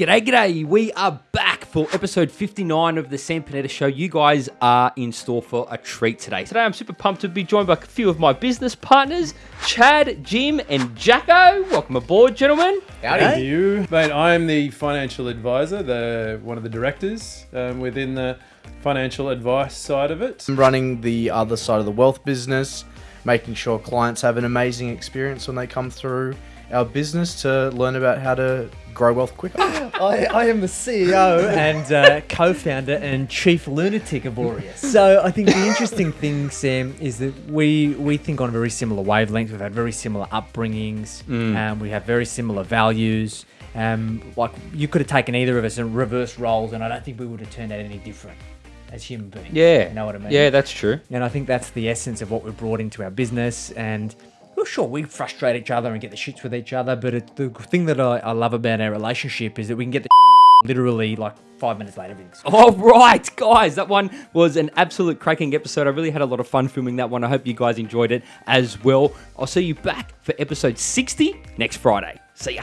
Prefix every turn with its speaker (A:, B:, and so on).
A: G'day, g'day. We are back for episode 59 of the Sam Panetta Show. You guys are in store for a treat today. Today, I'm super pumped to be joined by a few of my business partners, Chad, Jim, and Jacko. Welcome aboard, gentlemen.
B: Thank you, mate. I'm the financial advisor, the one of the directors um, within the financial advice side of it.
C: I'm running the other side of the wealth business, making sure clients have an amazing experience when they come through our business to learn about how to grow wealth quicker.
D: I, I am the CEO and uh, co-founder and chief lunatic of Aureus. So I think the interesting thing, Sam, is that we we think on a very similar wavelength. We've had very similar upbringings. Um, we have very similar values. Um, like you could have taken either of us and reverse roles, and I don't think we would have turned out any different as human beings.
A: Yeah.
D: you know what I mean.
A: Yeah, that's true.
D: And I think that's the essence of what we've brought into our business. And well, sure, we frustrate each other and get the shits with each other. But it, the thing that I, I love about our relationship is that we can get the literally like five minutes later.
A: All oh, right, guys, that one was an absolute cracking episode. I really had a lot of fun filming that one. I hope you guys enjoyed it as well. I'll see you back for episode 60 next Friday. See ya.